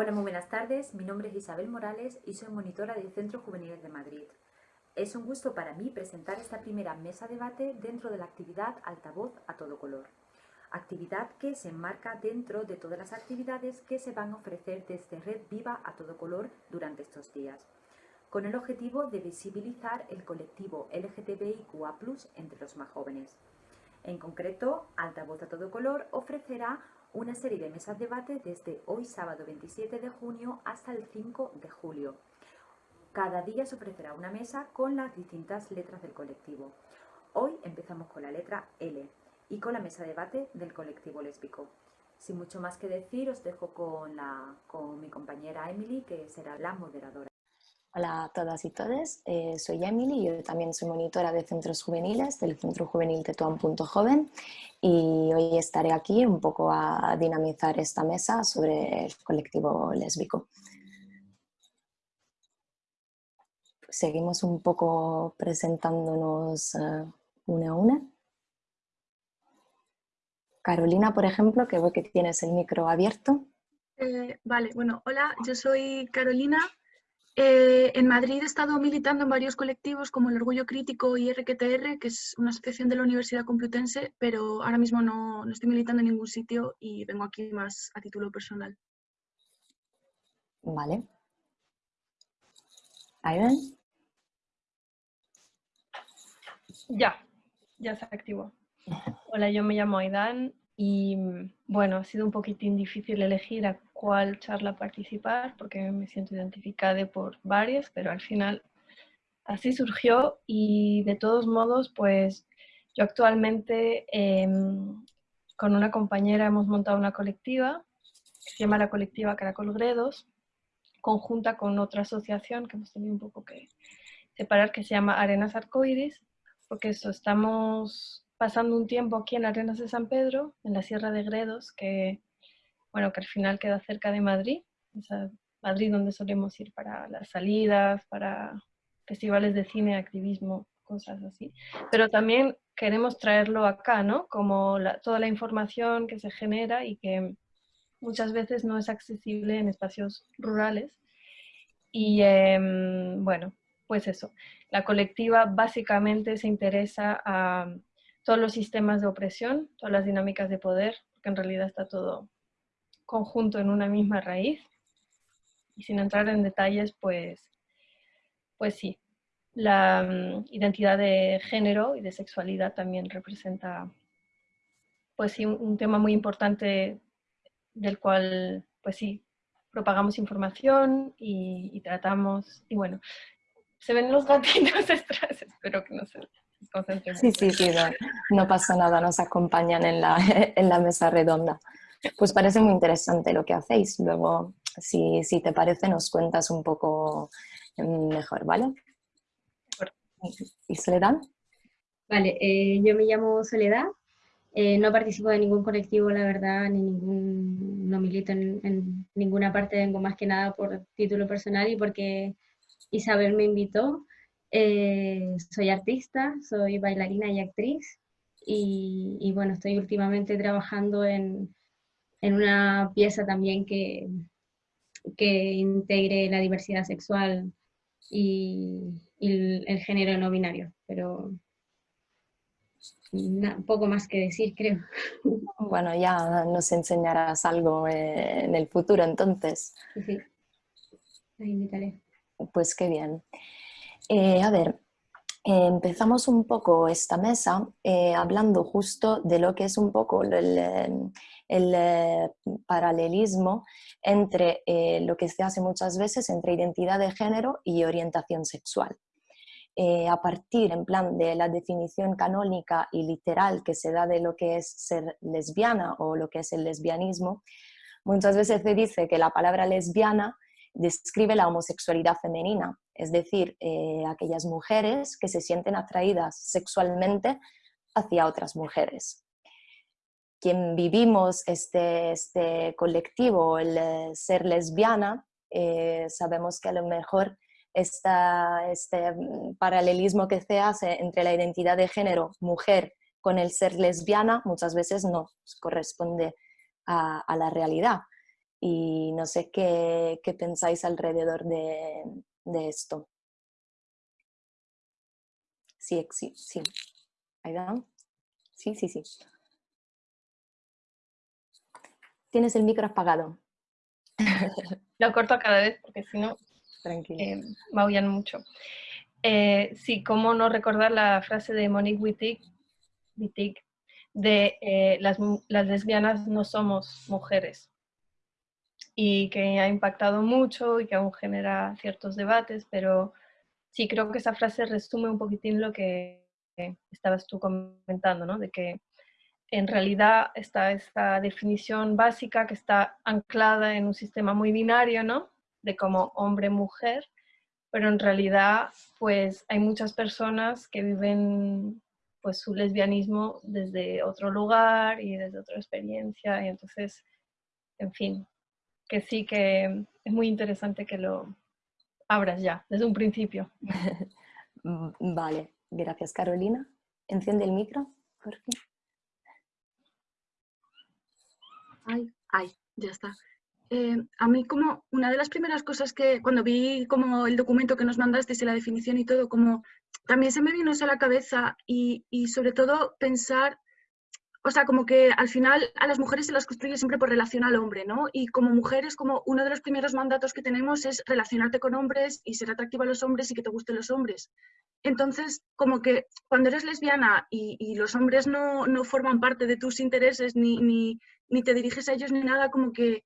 Hola, muy buenas tardes. Mi nombre es Isabel Morales y soy monitora del Centro Juvenil de Madrid. Es un gusto para mí presentar esta primera mesa debate dentro de la actividad Altavoz a todo color. Actividad que se enmarca dentro de todas las actividades que se van a ofrecer desde Red Viva a todo color durante estos días, con el objetivo de visibilizar el colectivo LGTBIQA+, entre los más jóvenes. En concreto, Altavoz a todo color ofrecerá una serie de mesas debate desde hoy sábado 27 de junio hasta el 5 de julio. Cada día se ofrecerá una mesa con las distintas letras del colectivo. Hoy empezamos con la letra L y con la mesa debate del colectivo lésbico. Sin mucho más que decir, os dejo con, la, con mi compañera Emily, que será la moderadora. Hola a todas y todos, eh, soy Emily, yo también soy monitora de centros juveniles del Centro Juvenil Tetuán.joven y hoy estaré aquí un poco a dinamizar esta mesa sobre el colectivo lésbico. Seguimos un poco presentándonos uh, una a una. Carolina, por ejemplo, que veo que tienes el micro abierto. Eh, vale, bueno, hola, yo soy Carolina, eh, en Madrid he estado militando en varios colectivos como el Orgullo Crítico y RQTR, que es una asociación de la Universidad Complutense, pero ahora mismo no, estoy militando en ningún sitio y vengo aquí más a título personal. Vale. ¿Aidan? Ya, ya se activó. Hola, yo me llamo Aidan y bueno, ha sido un poquitín difícil elegir a cuál charla participar porque me siento identificada por varias, pero al final así surgió y de todos modos, pues yo actualmente em, con una compañera hemos montado una colectiva que se llama la colectiva Caracol Gredos, conjunta con otra asociación que hemos tenido un poco que separar que se llama Arenas Arcoiris, porque eso, estamos pasando un tiempo aquí en Arenas de San Pedro, en la Sierra de Gredos, que bueno, que al final queda cerca de Madrid, Madrid donde solemos ir para las salidas, para festivales de cine, activismo, cosas así. Pero también queremos traerlo acá, ¿no? Como toda la información que se genera y que muchas veces no es accesible en espacios rurales. Y em, bueno, pues eso. La colectiva básicamente se interesa a todos los sistemas de opresión, todas las dinámicas de poder, porque en realidad está todo conjunto en una misma raíz. Y sin entrar en detalles, pues, pues sí, la mm, identidad de género y de sexualidad también representa pues sí, un, tema muy importante del cual, pues sí, propagamos información y, tratamos, y bueno, se ven los gatitos detrás, espero que no se Sí, sí, sí, no, no, pasa nada, nos acompañan en la, en la mesa redonda. Pues parece muy interesante lo que hacéis. Luego, si, te parece, nos cuentas un poco mejor, ¿vale? ¿Y Soledad? Vale, eh, yo me llamo Soledad. Eh, no participo de ningún colectivo, la verdad, ni ningún, no milito en, ninguna parte, vengo más que nada por título personal y porque Isabel me invitó. Eh, soy artista, soy bailarina y actriz y, y, bueno, estoy últimamente trabajando en, en una pieza también que, que integre la diversidad sexual y, el, género no binario, pero poco más que decir, creo. Bueno, ya nos enseñarás algo en el futuro entonces. Sí, la invitaré. Pues qué bien. Eh, a ver, empezamos un poco esta mesa eh, hablando justo de lo que es un poco el, el eh, paralelismo entre eh, lo que se hace muchas veces entre identidad de género y orientación sexual. Eh, a partir en plan de la definición canónica y literal que se da de lo que es ser lesbiana o lo que es el lesbianismo, muchas veces se dice que la palabra lesbiana describe la homosexualidad femenina, es decir, aquellas mujeres que se sienten atraídas sexualmente hacia otras mujeres quien vivimos este, este colectivo, el eh, ser lesbiana, eh, sabemos que a lo mejor esta, este mm, paralelismo que se hace entre la identidad de género mujer con el ser lesbiana muchas veces no corresponde a, la realidad. y no sé qué, qué pensáis alrededor de, de esto. Sí, sí, sí. ¿Ahí? Sí, sí, sí. Tienes el micro apagado. Lo corto cada vez porque si no eh, maullan mucho. Eh, sí, cómo no recordar la frase de Monique Wittig, de eh, las, las lesbianas no somos mujeres y que ha impactado mucho y que aún genera ciertos debates, pero sí creo que esa frase resume un poquitín lo que estabas tú comentando, ¿no? De que en realidad está esta definición básica que está anclada en un sistema muy binario, ¿no? De como hombre-mujer, pero en realidad pues hay muchas personas que viven pues su lesbianismo desde otro lugar y desde otra experiencia y entonces, en fin, que sí que es muy interesante que lo abras ya, desde un principio. vale, gracias Carolina. Enciende el micro, Jorge. Ay, ay, ya está. Eh, a mí como una de las primeras cosas que cuando vi como el documento que nos mandaste y la definición y todo, como también se me vino eso a la cabeza y, y, sobre todo pensar, o sea, como que al final a las mujeres se las construye siempre por relación al hombre, ¿no? Y como mujeres, como uno de los primeros mandatos que tenemos es relacionarte con hombres y ser atractiva a los hombres y que te gusten los hombres. Entonces, como que cuando eres lesbiana y, los hombres no, no, forman parte de tus intereses ni, ni, ni, te diriges a ellos ni nada, como que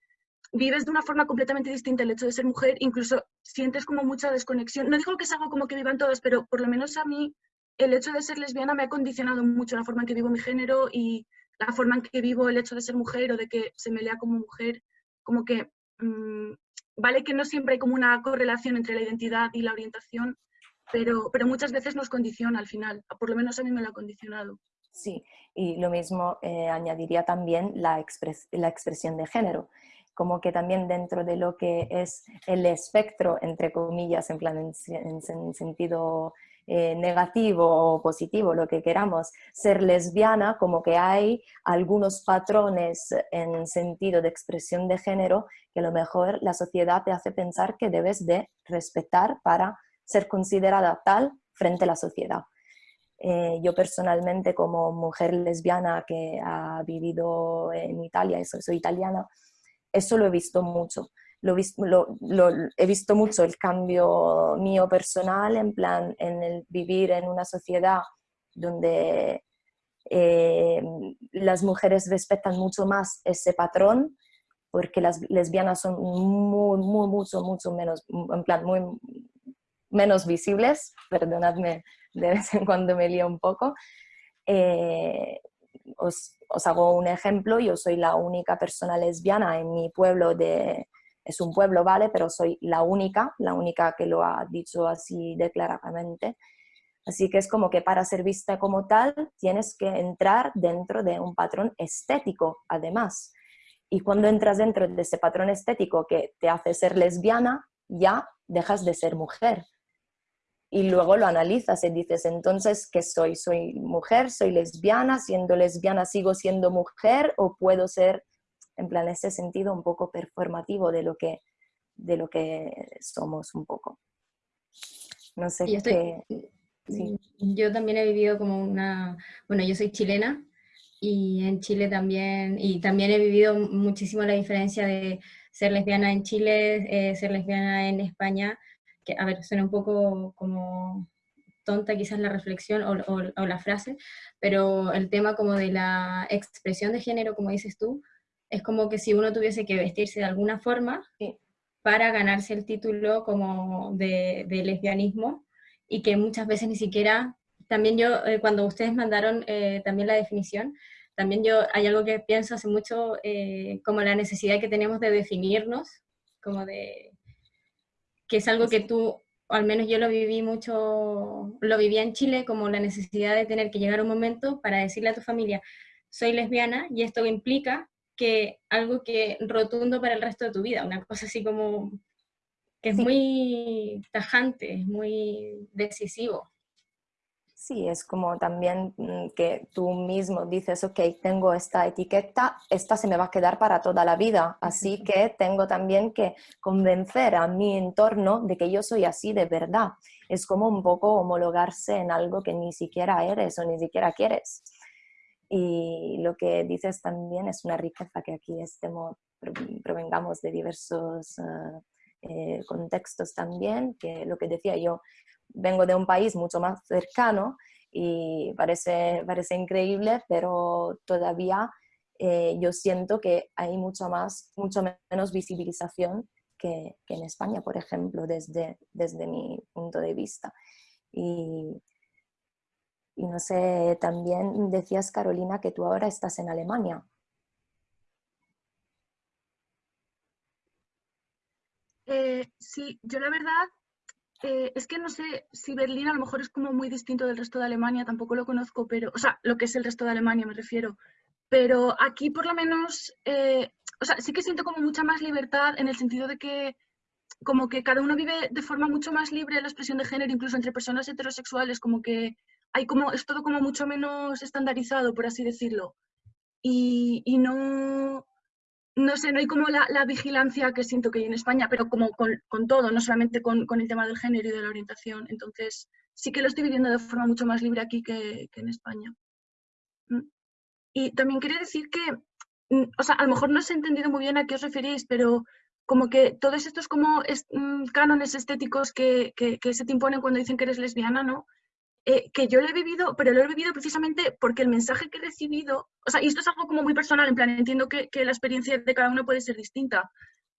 vives de una forma completamente distinta el hecho de ser mujer, incluso sientes como mucha desconexión. No digo que es algo como que vivan todas, pero por lo menos a mí el hecho de ser lesbiana me ha condicionado mucho la forma en que vivo mi género y la forma en que vivo el hecho de ser mujer o de que se me lea como mujer, como que mm, vale que no siempre hay como una correlación entre la identidad y la orientación, pero, pero muchas veces nos condiciona al final, por lo menos a mí me lo ha condicionado. Sí, y lo mismo eh, añadiría también la, la expresión de género, como que también dentro de lo que es el espectro, entre comillas, en, plan, en, sentido eh, negativo o positivo, lo que queramos, ser lesbiana, como que hay algunos patrones en sentido de expresión de género que a lo mejor la sociedad te hace pensar que debes de respetar para ser considerada tal frente a la sociedad. Eh, yo personalmente como mujer lesbiana que ha vivido en Italia, y soy, italiana, eso lo he visto mucho. Lo, he visto mucho el cambio mío personal en plan en el vivir en una sociedad donde eh, las mujeres respetan mucho más ese patrón porque las lesbianas son muy, muy, mucho, mucho menos, en plan, muy, menos visibles, perdonadme de vez en cuando me lío un poco. Eh, os, os, hago un ejemplo, yo soy la única persona lesbiana en mi pueblo de... Es un pueblo, ¿vale? Pero soy la única, la única que lo ha dicho así declaradamente. Así que es como que para ser vista como tal tienes que entrar dentro de un patrón estético, además. Y cuando entras dentro de ese patrón estético que te hace ser lesbiana, ya dejas de ser mujer y luego lo analizas y dices, entonces, ¿qué soy? ¿Soy mujer? ¿Soy lesbiana? Siendo lesbiana sigo siendo mujer o puedo ser, en plan, ese sentido un poco performativo de lo que, de lo que somos un poco. No sé qué... Yo también he vivido como una... Bueno, yo soy chilena y en Chile también, y también he vivido muchísimo la diferencia de ser lesbiana en Chile, eh, ser lesbiana en España, que a ver, suena un poco como tonta quizás la reflexión o, la frase, pero el tema como de la expresión de género, como dices tú, es como que si uno tuviese que vestirse de alguna forma para ganarse el título como de, lesbianismo y que muchas veces ni siquiera, también yo, eh, cuando ustedes mandaron eh, también la definición, también yo hay algo que pienso hace mucho eh, como la necesidad que tenemos de definirnos, como de que es algo que tú, o al menos yo lo viví mucho, lo vivía en Chile, como la necesidad de tener que llegar a un momento para decirle a tu familia, soy lesbiana, y esto implica que algo que rotundo para el resto de tu vida, una cosa así como que es muy tajante, es muy decisivo. Sí, es como también mm, que tú mismo dices, ok, tengo esta etiqueta, esta se me va a quedar para toda la vida, así que tengo también que convencer a mi entorno de que yo soy así de verdad. Es como un poco homologarse en algo que ni siquiera eres o ni siquiera quieres. Y lo que dices también es una riqueza que aquí estemos, provengamos de diversos eh, eh, contextos también, que lo que decía yo, vengo de un país mucho más cercano y parece, parece increíble, pero todavía eh, yo siento que hay mucho, más, mucho menos visibilización que, que, en España, por ejemplo, desde, desde mi punto de vista. Y, y no sé, también decías, Carolina, que tú ahora estás en Alemania. Eh, sí, yo la verdad eh, es que no sé si Berlín a lo mejor es como muy distinto del resto de Alemania, tampoco lo conozco, pero, o sea, lo que es el resto de Alemania me refiero. Pero aquí por lo menos, eh, o sea, sí que siento como mucha más libertad en el sentido de que como que cada uno vive de forma mucho más libre la expresión de género, incluso entre personas heterosexuales, como que hay como, es todo como mucho menos estandarizado, por así decirlo. Y, y no, no sé, no hay como la, vigilancia que siento que hay en España, pero como con, todo, no solamente con, el tema del género y de la orientación. Entonces, sí que lo estoy viviendo de forma mucho más libre aquí que, en España. Mm. Y también quería decir que, mm, o sea, a lo mejor no os he entendido muy bien a qué os referís, pero como que todos estos como mm, cánones estéticos que, que, que, se te imponen cuando dicen que eres lesbiana, ¿no? Eh, que yo lo he vivido, pero lo he vivido precisamente porque el mensaje que he recibido, o sea, y esto es algo como muy personal, en plan, entiendo que, que la experiencia de cada uno puede ser distinta,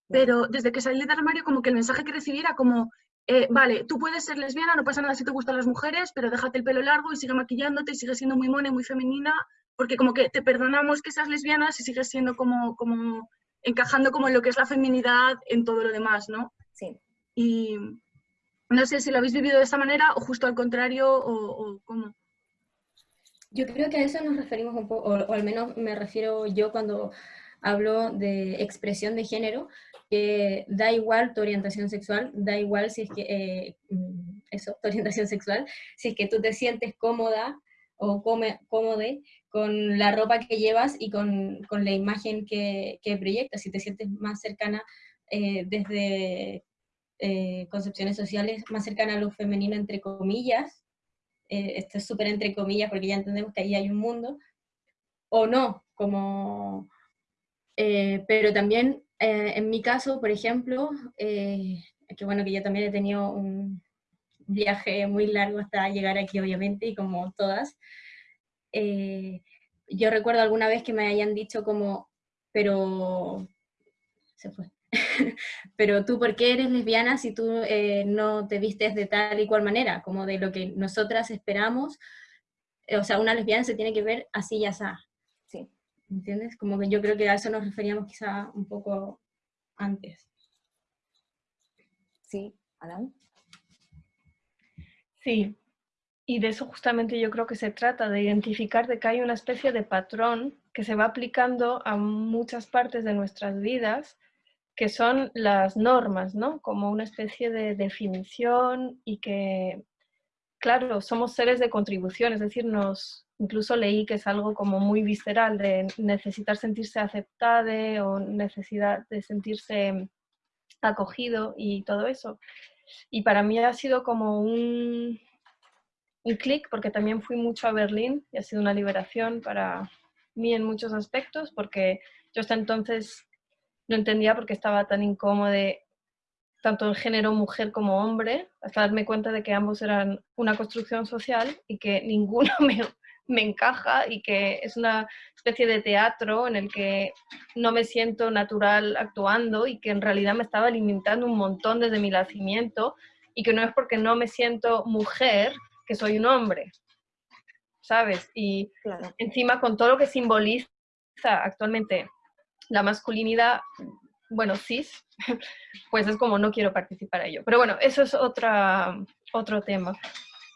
pero desde que salí del armario, como que el mensaje que recibí era como, eh, vale, tú puedes ser lesbiana, no pasa nada si te gustan las mujeres, pero déjate el pelo largo y sigue maquillándote y sigue siendo muy mona y muy femenina, porque como que te perdonamos que seas lesbiana si sigues siendo como, como encajando como en lo que es la feminidad en todo lo demás, ¿no? Sí. Y, no sé si lo habéis vivido de esta manera o justo al contrario o, cómo. Yo creo que a eso nos referimos un poco, o, al menos me refiero yo cuando hablo de expresión de género, que da igual tu orientación sexual, da igual si es que, eh, mm, eso, tu orientación sexual, si es que tú te sientes cómoda o come, cómodo con la ropa que llevas y con, con la imagen que, que, proyectas, si te sientes más cercana eh, desde eh, concepciones sociales más cercanas a lo femenino, entre comillas, eh, esto es súper entre comillas porque ya entendemos que ahí hay un mundo, o no, como... Eh, pero también en mi caso, por ejemplo, que bueno que yo también he tenido un viaje muy largo hasta llegar aquí, obviamente, y como todas, yo recuerdo alguna vez que me hayan dicho como, pero se fue. pero tú, ¿por qué eres lesbiana si tú eh, no te vistes de tal y cual manera? Como de lo que nosotras esperamos. Eh, o sea, una lesbiana se tiene que ver así y así. Sí. ¿Entiendes? Como que yo creo que a eso nos referíamos quizá un poco antes. Sí, Alan. Sí, y de eso justamente yo creo que se trata, de identificar de que hay una especie de patrón que se va aplicando a muchas partes de nuestras vidas que son las normas, ¿no? Como una especie de definición y que, claro, somos seres de contribución, es decir, nos, incluso leí que es algo como muy visceral de necesitar sentirse aceptado o necesidad de sentirse acogido y todo eso. Y para mí ha sido como un, un clic porque también fui mucho a Berlín y ha sido una liberación para mí en muchos aspectos porque yo hasta entonces no entendía por qué estaba tan incómodo tanto en género mujer como hombre, hasta darme cuenta de que ambos eran una construcción social y que ninguno me, me encaja y que es una especie de teatro en el que no me siento natural actuando y que en realidad me estaba limitando un montón desde mi nacimiento y que no es porque no me siento mujer que soy un hombre, ¿sabes? Y encima con todo lo que simboliza actualmente la masculinidad, bueno, cis, pues es como no quiero participar a ello. Pero bueno, eso es otra, otro tema.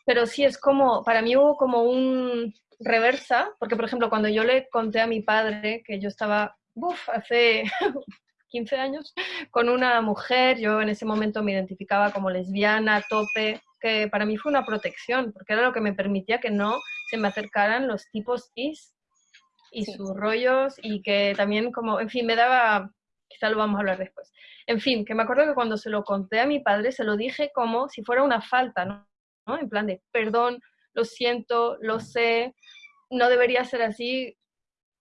Pero sí es como, para mí hubo como un reversa, porque por ejemplo cuando yo le conté a mi padre que yo estaba, uff, hace 15 años, con una mujer, yo en ese momento me identificaba como lesbiana, tope, que para mí fue una protección, porque era lo que me permitía que no se me acercaran los tipos is y sus rollos y que también como, en fin, me daba, quizá lo vamos a hablar después. En fin, que me acuerdo que cuando se lo conté a mi padre se lo dije como si fuera una falta, ¿no? En plan de, perdón, lo siento, lo sé, no debería ser así.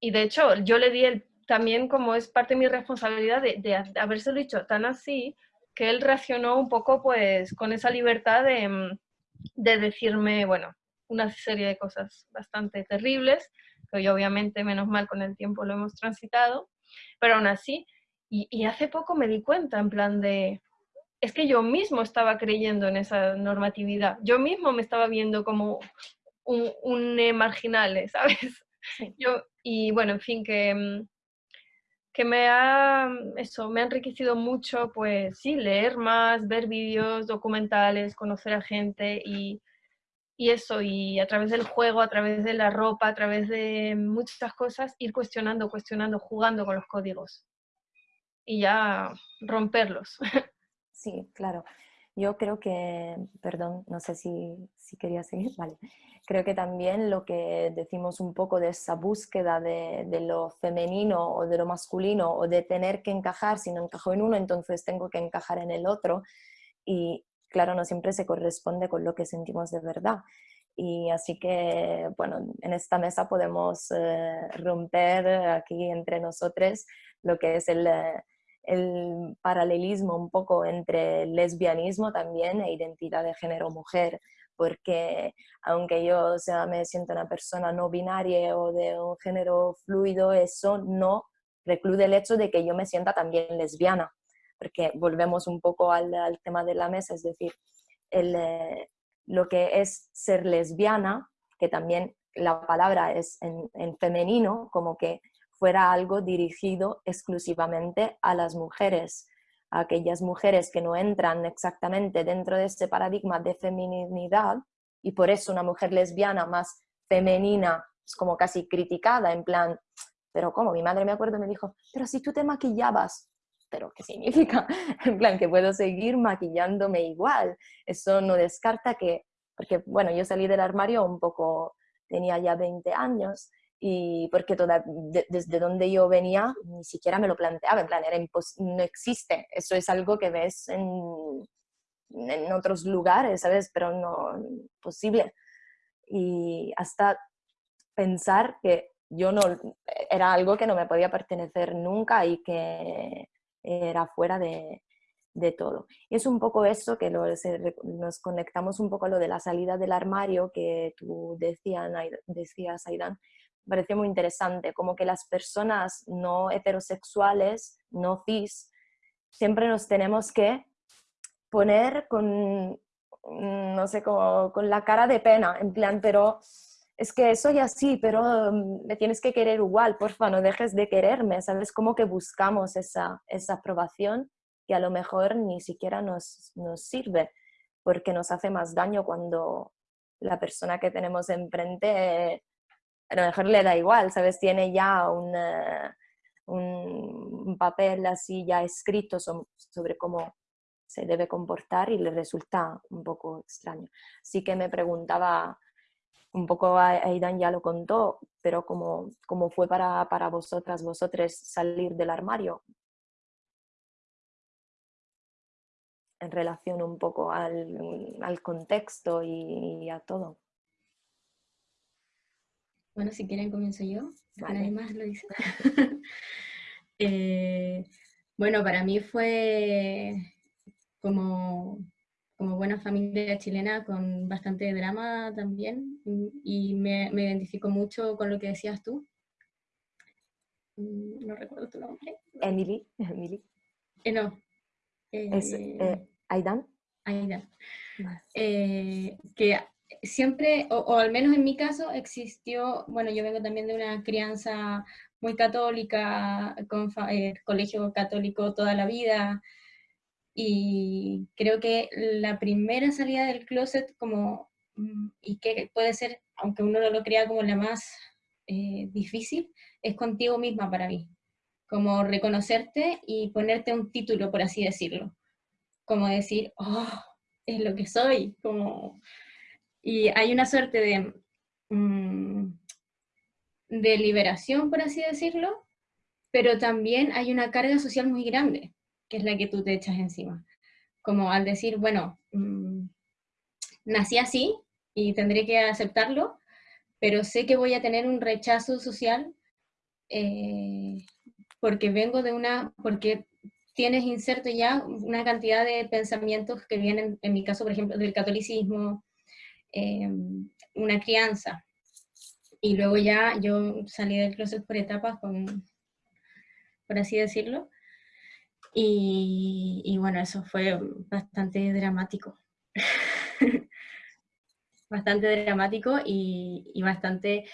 Y de hecho, yo le di el, también como es parte de mi responsabilidad de, de habérselo dicho tan así, que él reaccionó un poco pues con esa libertad de, de decirme, bueno, una serie de cosas bastante terribles, que hoy obviamente menos mal con el tiempo lo hemos transitado, pero aún así, y, hace poco me di cuenta en plan de, es que yo mismo estaba creyendo en esa normatividad, yo mismo me estaba viendo como un, un marginal, ¿sabes? Yo, y bueno, en fin, que, mm, que me ha, eso, me ha enriquecido mucho, pues sí, leer más, ver vídeos, documentales, conocer a gente y, y eso, y a través del juego, a través de la ropa, a través de muchas cosas, ir cuestionando, cuestionando, jugando con los códigos y ya romperlos. Sí, claro. Yo creo que, perdón, no sé si, si quería seguir, vale. Creo que también lo que decimos un poco de esa búsqueda de, de, lo femenino o de lo masculino o de tener que encajar, si no encajo en uno, entonces tengo que encajar en el otro. Y, claro, no siempre se corresponde con lo que sentimos de verdad. Y así que, bueno, en esta mesa podemos eh, romper aquí entre nosotros lo que es el, eh, el, paralelismo un poco entre lesbianismo también e identidad de género mujer, porque aunque yo sea, me siento una persona no binaria o de un género fluido, eso no reclude el hecho de que yo me sienta también lesbiana porque volvemos un poco al, tema de la mesa, es decir, eh, lo que es ser lesbiana, que también la palabra es en, femenino, como que fuera algo dirigido exclusivamente a las mujeres, a aquellas mujeres que no entran exactamente dentro de este paradigma de feminidad y por eso una mujer lesbiana más femenina es como casi criticada, en plan, pero ¿cómo? Mi madre me acuerdo me dijo, pero si tú te maquillabas, pero ¿qué significa? En plan, que puedo seguir maquillándome igual. Eso no descarta que, porque bueno, yo salí del armario un poco, tenía ya 20 años, y porque toda, desde donde yo venía ni siquiera me lo planteaba, en plan, era no existe, eso es algo que ves en, en otros lugares, ¿sabes? Pero no posible. Y hasta pensar que yo no, era algo que no me podía pertenecer nunca y que era fuera de, de todo. Es un poco eso que nos conectamos un poco a lo de la salida del armario que tú decías, decías Aidan, pareció muy interesante, como que las personas no heterosexuales, no cis, siempre nos tenemos que poner con, no sé, como, con la cara de pena, en plan, pero es que soy así, pero mm, me tienes que querer igual, porfa, no dejes de quererme, ¿sabes? Como que buscamos esa, esa aprobación que a lo mejor ni siquiera nos, nos, sirve, porque nos hace más daño cuando la persona que tenemos enfrente a lo mejor le da igual, ¿sabes? Tiene ya un, un papel así ya escrito sobre cómo se debe comportar y le resulta un poco extraño. Así que me preguntaba un poco Aidan ya lo contó, pero ¿cómo, cómo fue para, para vosotras, vosotros salir del armario? En relación un poco al, al contexto y, a todo. Bueno, si quieren comienzo yo, nadie más lo dice. Eh, bueno, para mí fue como como buena familia chilena con bastante drama también y me, me identifico mucho con lo que decías tú. Mm, no recuerdo tu nombre. Emily. Emily. Eh, no. es, eh, eh, Aidan. Aidan. Eh, que siempre, o, o, al menos en mi caso, existió, bueno, yo vengo también de una crianza muy católica, con colegio católico toda la vida, y creo que la primera salida del closet como, mm, y que puede ser, aunque uno no lo crea como la más eh, difícil, es contigo misma para mí. Como reconocerte y ponerte un título, por así decirlo. Como decir, oh, es lo que soy, como... Y hay una suerte de, mm, de liberación, por así decirlo, pero también hay una carga social muy grande, que es la que tú te echas encima. Como al decir, bueno, mm, nací así y tendré que aceptarlo, pero sé que voy a tener un rechazo social eh, porque vengo de una, porque tienes inserto ya una cantidad de pensamientos que vienen, en mi caso, por ejemplo, del catolicismo, eh, una crianza. Y luego ya yo salí del closet por etapas, con, por así decirlo. Y, y bueno, eso fue bastante dramático. bastante dramático y, y bastante...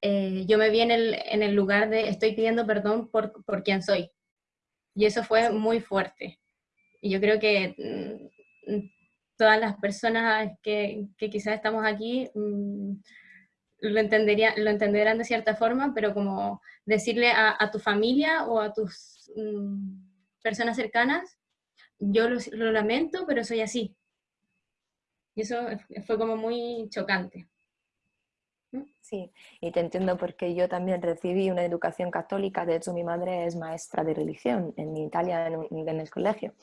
Eh, yo me vi en el, en el, lugar de estoy pidiendo perdón por, por quien soy. Y eso fue muy fuerte. Y yo creo que mm, todas las personas que, que quizás estamos aquí mm, lo, entendería, lo entenderán de cierta forma, pero como decirle a, a tu familia o a tus mm, personas cercanas, yo lo, lamento, pero soy así. Y eso fue como muy chocante. Sí, y te entiendo porque yo también recibí una educación católica, de hecho mi madre es maestra de religión en Italia en, en el colegio.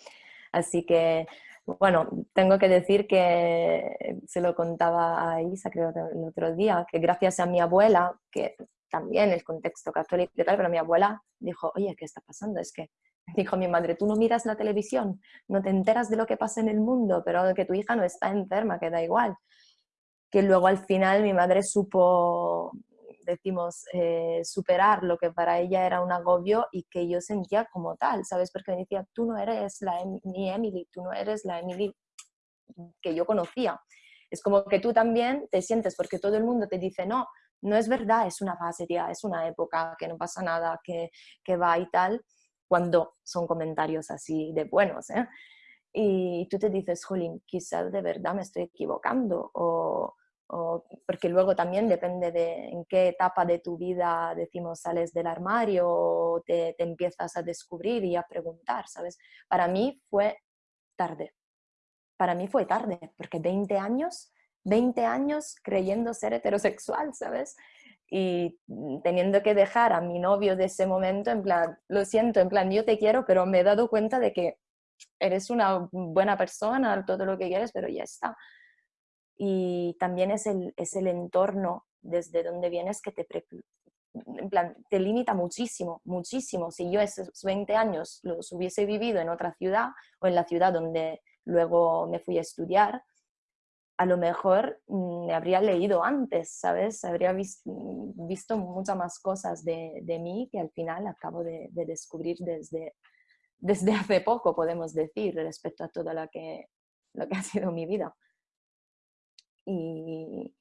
Así que bueno, tengo que decir que se lo contaba a Isa creo el otro día, que gracias a mi abuela, que también el contexto católico y tal, pero mi abuela dijo, oye, ¿qué está pasando? Es que, dijo mi madre, tú no miras la televisión, no te enteras de lo que pasa en el mundo, pero que tu hija no está enferma, que da igual. Que luego al final mi madre supo decimos, eh, superar lo que para ella era un agobio y que yo sentía como tal, ¿sabes? Porque me decía, tú no eres la mi Emily, tú no eres la Emily que yo conocía. Es como que tú también te sientes, porque todo el mundo te dice, no, no es verdad, es una fase, tía, es una época, que no pasa nada, que, que va y tal, cuando son comentarios así de buenos, ¿eh? Y tú te dices, jolín, quizás de verdad me estoy equivocando, o, porque luego también depende de en qué etapa de tu vida, decimos, sales del armario o te, te, empiezas a descubrir y a preguntar, ¿sabes? Para mí fue tarde. Para mí fue tarde, porque 20 años, 20 años creyendo ser heterosexual, ¿sabes? Y teniendo que dejar a mi novio de ese momento, en plan, lo siento, en plan, yo te quiero, pero me he dado cuenta de que eres una buena persona, todo lo que quieres, pero ya está y también es el, es el entorno desde donde vienes que te, en plan, te limita muchísimo, muchísimo. Si yo esos 20 años los hubiese vivido en otra ciudad o en la ciudad donde luego me fui a estudiar, a lo mejor mm, me habría leído antes, ¿sabes? Habría visto, visto muchas más cosas de, mí que al final acabo de, de, descubrir desde, desde hace poco, podemos decir, respecto a todo lo que, lo que ha sido mi vida. Y,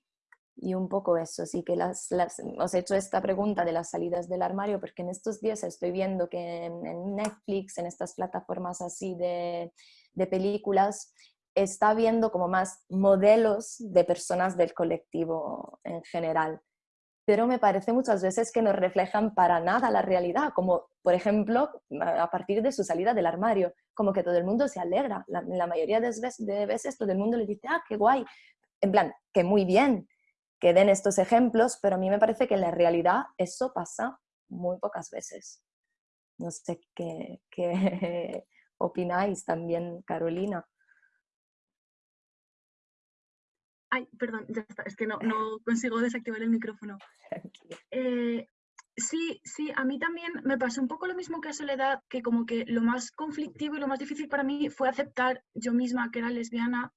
y un poco eso, sí que las, las, os he hecho esta pregunta de las salidas del armario porque en estos días estoy viendo que en Netflix, en estas plataformas así de, de, películas, está viendo como más modelos de personas del colectivo en general. Pero me parece muchas veces que no reflejan para nada la realidad, como por ejemplo a partir de su salida del armario, como que todo el mundo se alegra. La, la mayoría de veces, de veces todo el mundo le dice, ah, qué guay, en plan, que muy bien que den estos ejemplos, pero a mí me parece que en la realidad eso pasa muy pocas veces. No sé qué, qué opináis también, Carolina. Ay, perdón, ya está, es que no, no consigo desactivar el micrófono. Eh, sí, sí, a mí también me pasó un poco lo mismo que a Soledad, que como que lo más conflictivo y lo más difícil para mí fue aceptar yo misma que era lesbiana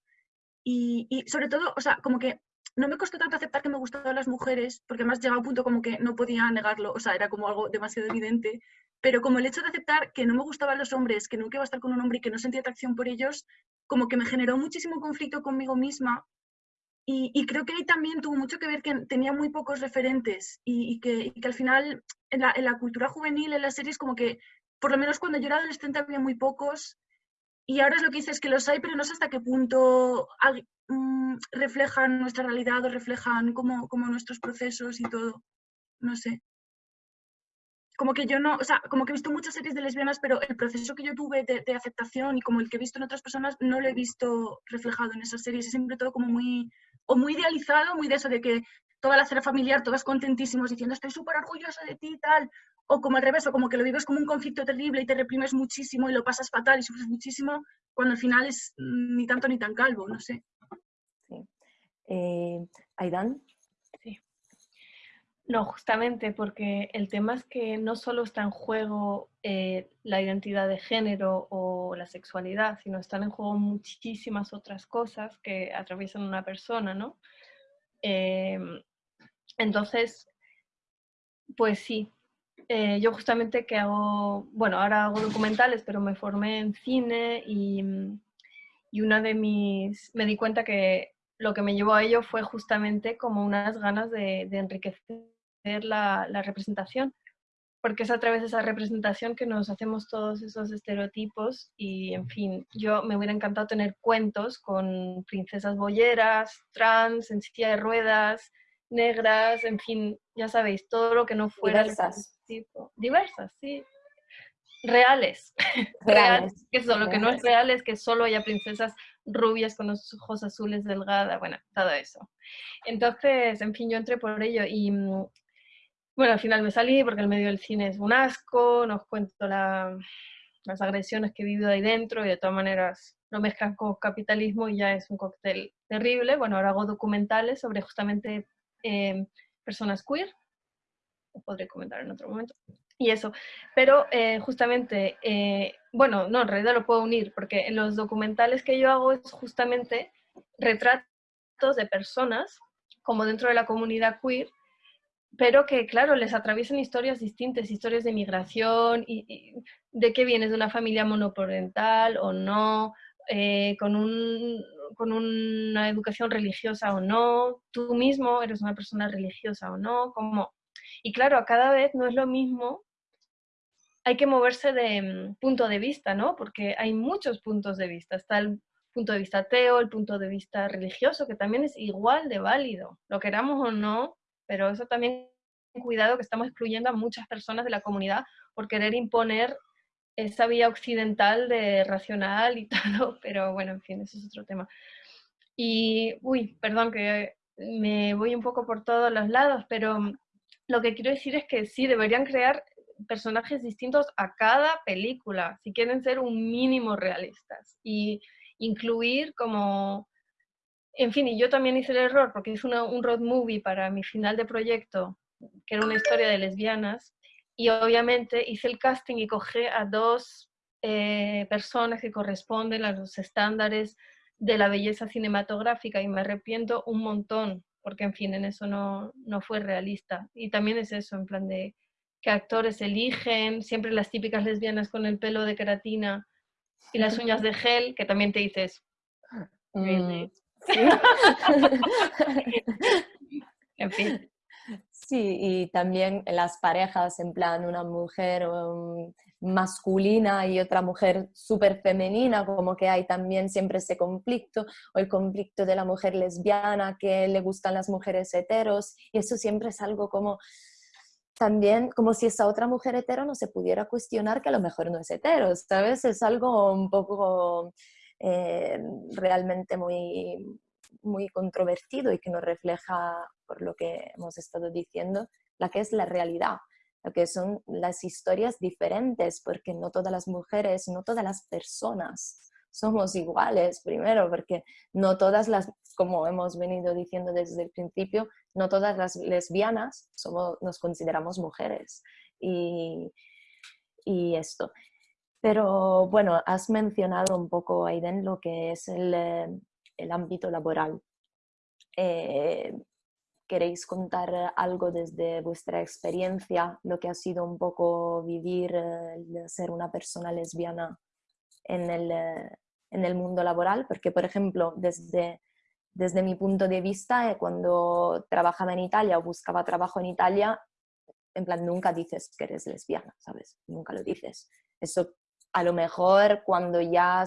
y, y, sobre todo, o sea, como que no me costó tanto aceptar que me gustaban las mujeres, porque además llegaba un punto como que no podía negarlo, o sea, era como algo demasiado evidente, pero como el hecho de aceptar que no me gustaban los hombres, que nunca iba a estar con un hombre y que no sentía atracción por ellos, como que me generó muchísimo conflicto conmigo misma. Y, y creo que ahí también tuvo mucho que ver que tenía muy pocos referentes y, y, que, y que, al final en la, en la cultura juvenil, en las series, como que por lo menos cuando yo era adolescente había muy pocos y ahora es lo que dices, que los hay, pero no sé hasta qué punto mm, reflejan nuestra realidad o reflejan como, como nuestros procesos y todo. No sé. como que yo no, o sea, como que he visto muchas series de lesbianas, pero el proceso que yo tuve de, de, aceptación y como el que he visto en otras personas no lo he visto reflejado en esas series. Es siempre todo como muy, o muy idealizado, muy de eso, de que toda la cera familiar, todas contentísimos, diciendo estoy súper orgullosa de ti y tal, o como al revés, o como que lo vives como un conflicto terrible y te reprimes muchísimo y lo pasas fatal y sufres muchísimo, cuando al final es ni tanto ni tan calvo, no sé. Sí. Eh, Aidan. No, justamente porque el tema es que no solo está en juego eh, la identidad de género o la sexualidad, sino están en juego muchísimas otras cosas que atraviesan una persona, ¿no? Eh, entonces, pues sí, eh, yo justamente que hago, bueno, ahora hago documentales, pero me formé en cine y, y una de mis, me di cuenta que lo que me llevó a ello fue justamente como unas ganas de, de enriquecer la, la, representación, porque es a través de esa representación que nos hacemos todos esos estereotipos y, en fin, yo me hubiera encantado tener cuentos con princesas boyeras, trans, en silla de ruedas, negras, en fin, ya sabéis, todo lo que no fuera diversas. Tipo. Diversas, sí. Reales. Reales. que eso, lo que no es real es que solo haya princesas rubias con los ojos azules delgadas, bueno, todo eso. Entonces, en fin, yo entré por ello y mm, bueno, al final me salí porque el medio del cine es un asco, nos cuento la, las agresiones que he vivido ahí dentro y de todas maneras lo mezclan con capitalismo y ya es un cóctel terrible. Bueno, ahora hago documentales sobre justamente eh, personas queer, lo podré comentar en otro momento, y eso. Pero eh, justamente, eh, bueno, no, en realidad lo puedo unir, porque en los documentales que yo hago es justamente retratos de personas, como dentro de la comunidad queer, pero que, claro, les atraviesan historias distintas, historias de migración, y, de que vienes de una familia monoparental o no, eh, con, un, con, una educación religiosa o no, tú mismo eres una persona religiosa o no, como... Y claro, a cada vez no es lo mismo, hay que moverse de mm, punto de vista, ¿no? Porque hay muchos puntos de vista. Está el punto de vista ateo, el punto de vista religioso, que también es igual de válido, lo queramos o no, pero eso también cuidado que estamos excluyendo a muchas personas de la comunidad por querer imponer esa vía occidental de racional y todo, pero bueno, en fin, eso es otro tema. Y, uy, perdón que me voy un poco por todos los lados, pero lo que quiero decir es que sí, deberían crear personajes distintos a cada película, si quieren ser un mínimo realistas, y incluir como, en fin, y yo también hice el error, porque es una, un road movie para mi final de proyecto, que era una historia de lesbianas, y obviamente hice el casting y cogí a dos eh, personas que corresponden a los estándares de la belleza cinematográfica y me arrepiento un montón, porque en fin, en eso no, no fue realista. Y también es eso, en plan de que actores eligen, siempre las típicas lesbianas con el pelo de queratina y las uñas de gel, que también te dices, Mm, en fin. Sí, y también las parejas, en plan una mujer um, masculina y otra mujer súper femenina, como que hay también siempre ese conflicto, o el conflicto de la mujer lesbiana que le gustan las mujeres heteros, y eso siempre es algo como también como si esa otra mujer hetero no se pudiera cuestionar que a lo mejor no es hetero, ¿sabes? Es algo un poco eh, realmente muy, muy controvertido y que nos refleja, por lo que hemos estado diciendo, la que es la realidad, lo que son las historias diferentes, porque no todas las mujeres, no todas las personas somos iguales, primero, porque no todas las, como hemos venido diciendo desde el principio, no todas las lesbianas somos, nos consideramos mujeres. Y, y esto. Pero bueno, has mencionado un poco, Aiden, lo que es el, eh, el ámbito laboral. Eh, ¿Queréis contar algo desde vuestra experiencia, lo que ha sido un poco vivir, eh, ser una persona lesbiana en el, eh, en el mundo laboral? Porque, por ejemplo, desde, desde mi punto de vista, cuando trabajaba en Italia o buscaba trabajo en Italia, en plan, nunca dices que eres lesbiana, ¿sabes? Nunca lo dices. Eso a lo mejor cuando ya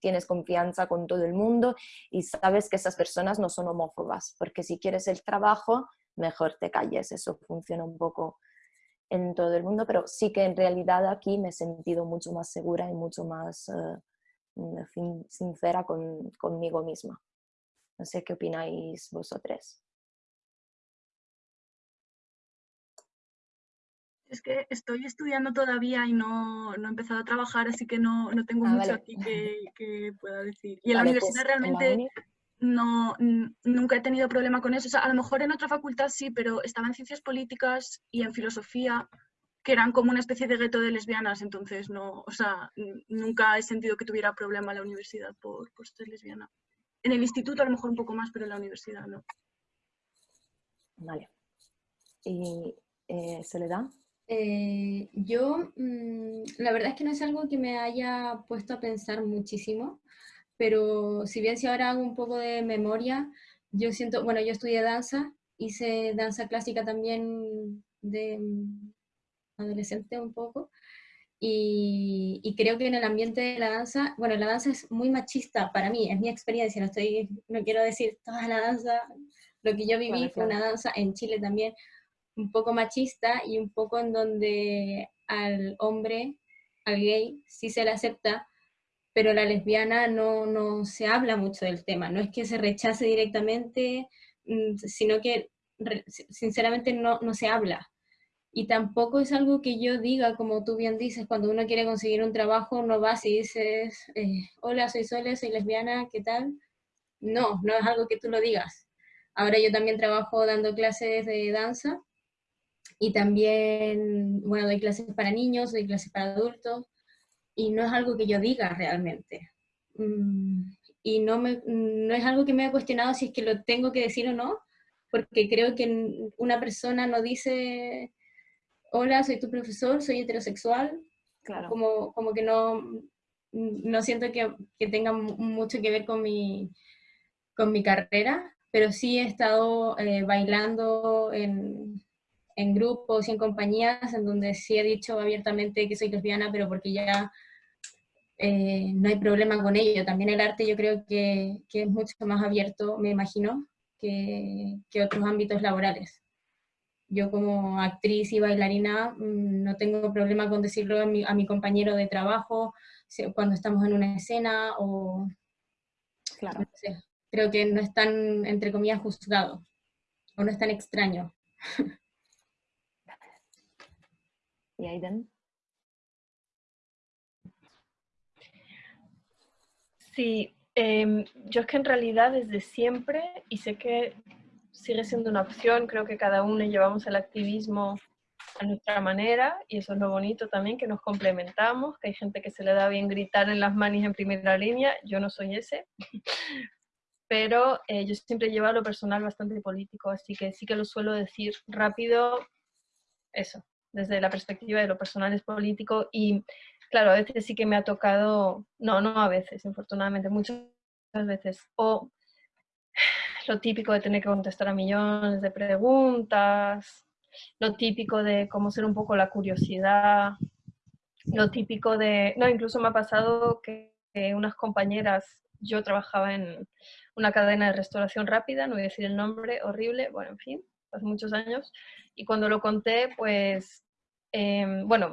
tienes confianza con todo el mundo y sabes que esas personas no son homófobas, porque si quieres el trabajo, mejor te calles, eso funciona un poco en todo el mundo, pero sí que en realidad aquí me he sentido mucho más segura y mucho más eh, sincera con, conmigo misma. No sé qué opináis vosotros. Es que estoy estudiando todavía y no, no he empezado a trabajar, así que no, no tengo Ah, mucho vale. aquí que, que pueda decir. Y en la universidad pues, la realmente no, nunca he tenido problema con eso. O sea, a lo mejor en otra facultad sí, pero estaba en ciencias políticas y en filosofía, que eran como una especie de gueto de lesbianas, entonces no, o sea, nunca he sentido que tuviera problema la universidad por, por ser lesbiana. En el instituto a lo mejor un poco más, pero en la universidad no. Vale. ¿Y eh, Soledad? Eh, yo, mm, la verdad es que no es algo que me haya puesto a pensar muchísimo, pero si bien si ahora hago un poco de memoria, yo siento, bueno, yo estudié danza, hice danza clásica también de mm, adolescente un poco, y, y creo que en el ambiente de la danza, bueno, la danza es muy machista para mí, es mi experiencia, no, estoy, no quiero decir toda la danza, lo que yo viví Claro, fue claro. una danza en Chile también un poco machista y un poco en donde al hombre, al gay, sí se le acepta, pero la lesbiana no, no se habla mucho del tema. No es que se rechace directamente, mm, sino que sinceramente no, no se habla. Y tampoco es algo que yo diga, como tú bien dices, cuando uno quiere conseguir un trabajo, no vas y dices, eh, hola, soy Sole, soy lesbiana, ¿qué tal? No, no es algo que tú lo digas. Ahora yo también trabajo dando clases de danza y también, bueno, doy clases para niños, doy clases para adultos, y no es algo que yo diga realmente. Mm, Y no, me, no es algo que me he cuestionado si es que lo tengo que decir o no, porque creo que una persona no dice, hola, soy tu profesor, soy heterosexual, Claro. como, como que no, no siento que, que tenga mu- mucho que ver con mi, con mi carrera, pero sí he estado eh, bailando en, en grupos y en compañías en donde sí he dicho abiertamente que soy lesbiana, pero porque ya eh, no hay problema con ello. También el arte yo creo que, que es mucho más abierto, me imagino, que, que otros ámbitos laborales. Yo como actriz y bailarina mm, no tengo problema con decirlo a mi, a mi compañero de trabajo cuando estamos en una escena o Claro. no sé, creo que no es tan, entre comillas, juzgado o no es tan extraño. ¿Y Aiden? Sí, em, yo es que en realidad desde siempre, y sé que sigue siendo una opción, creo que cada uno llevamos el activismo a nuestra manera, y eso es lo bonito también, que nos complementamos, que hay gente que se le da bien gritar en las manis en primera línea, yo no soy ese, pero eh, yo siempre llevo a lo personal bastante político, así que sí que lo suelo decir rápido, eso, desde la perspectiva de lo personal es político y claro, a veces sí que me ha tocado, no, no a veces, infortunadamente, muchas veces, o lo típico de tener que contestar a millones de preguntas, lo típico de cómo ser un poco la curiosidad, lo típico de, no, incluso me ha pasado que, que unas compañeras, yo trabajaba en una cadena de restauración rápida, no voy a decir el nombre, horrible, bueno, en fin, hace muchos años, y cuando lo conté, pues, eh, bueno,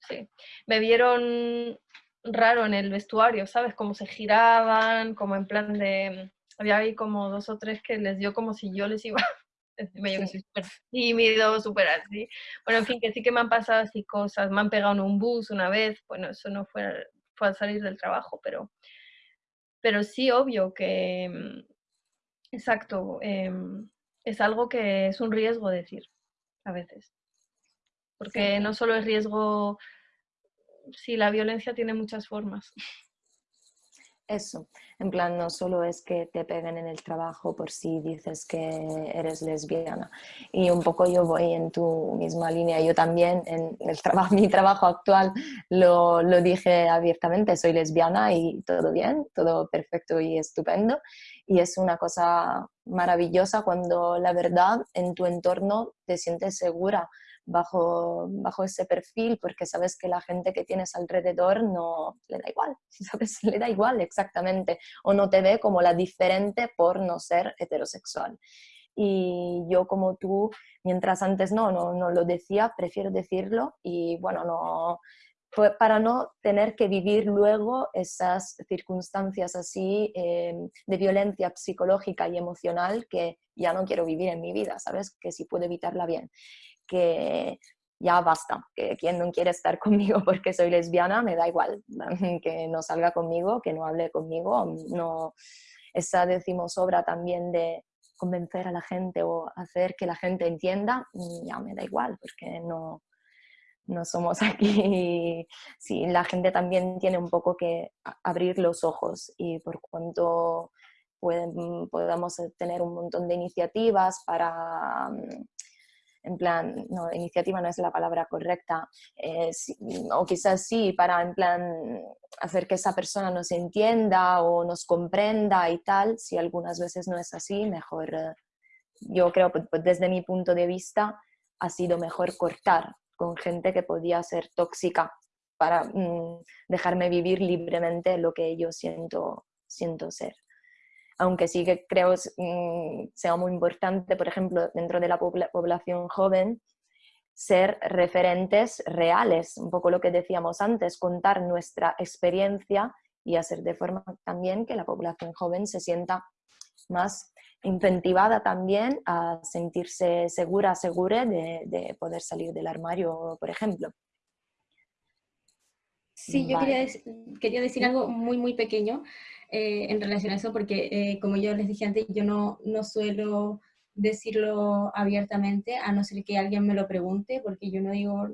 sí, me vieron raro en el vestuario, ¿sabes? Cómo se giraban, como en plan de... Había ahí como dos o tres que les dio como si yo les iba... Encima yo que soy súper tímido, súper así. Bueno, en fin, que sí que me han pasado así cosas. Me han pegado en un bus una vez. Bueno, eso no fue, fue al salir del trabajo, pero, pero sí, obvio que... mm, Exacto. em, es algo que es un riesgo decir a veces. Porque no solo es riesgo, sí, la violencia tiene muchas formas. Eso, en plan, no solo es que te peguen en el trabajo por si dices que eres lesbiana. Y un poco yo voy en tu misma línea. Yo también en el trabajo, mi trabajo actual lo, lo dije abiertamente, soy lesbiana y todo bien, todo perfecto y estupendo. Y es una cosa maravillosa cuando la verdad en tu entorno te sientes segura bajo, bajo ese perfil porque sabes que la gente que tienes alrededor no le da igual, ¿sabes? Le da igual exactamente o no te ve como la diferente por no ser heterosexual. y yo como tú, mientras antes no, no, no lo decía, prefiero decirlo y bueno, no, para no tener que vivir luego esas circunstancias así em, de violencia psicológica y emocional que ya no quiero vivir en mi vida, ¿sabes? Que si puedo evitarla bien, que ya basta, que quien no quiere estar conmigo porque soy lesbiana, me da igual, que no salga conmigo, que no hable conmigo, no, esa decimos obra también de convencer a la gente o hacer que la gente entienda, ya me da igual, porque no, no somos aquí, sí, la gente también tiene un poco que abrir los ojos y por cuanto pueden, podamos tener un montón de iniciativas para, mm, en plan, no, iniciativa no es la palabra correcta, eh, o quizás sí, para en plan hacer que esa persona nos entienda o nos comprenda y tal, si algunas veces no es así, mejor, eh, yo creo, pues, pues, desde mi punto de vista, ha sido mejor cortar con gente que podía ser tóxica para mm, dejarme vivir libremente lo que yo siento, siento ser. Aunque sí que creo mm, sea muy importante, por ejemplo, dentro de la población joven, ser referentes reales, un poco lo que decíamos antes, contar nuestra experiencia y hacer de forma también que la población joven se sienta más incentivada también a sentirse segura, segura de, poder salir del armario, por ejemplo. Sí, yo quería, quería, decir algo muy, muy pequeño eh, en relación a eso, porque eh, como yo les dije antes, yo no, no suelo decirlo abiertamente, a no ser que alguien me lo pregunte, porque yo no digo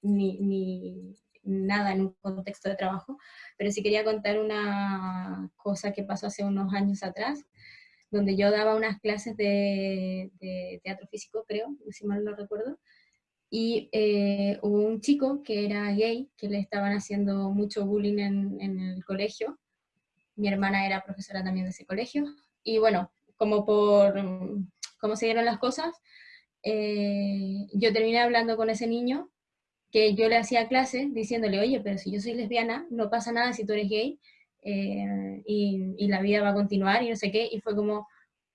ni, ni nada en un contexto de trabajo, pero sí quería contar una cosa que pasó hace unos años atrás, donde yo daba unas clases de, teatro físico, creo, si mal no recuerdo, y eh, hubo un chico que era gay, que le estaban haciendo mucho bullying en, el colegio. Mi hermana era profesora también de ese colegio. Y bueno, como por cómo se dieron las cosas, eh, yo terminé hablando con ese niño, que yo le hacía clase diciéndole, oye, pero si yo soy lesbiana, no pasa nada si tú eres gay, eh, y, la vida va a continuar y no sé qué, y fue como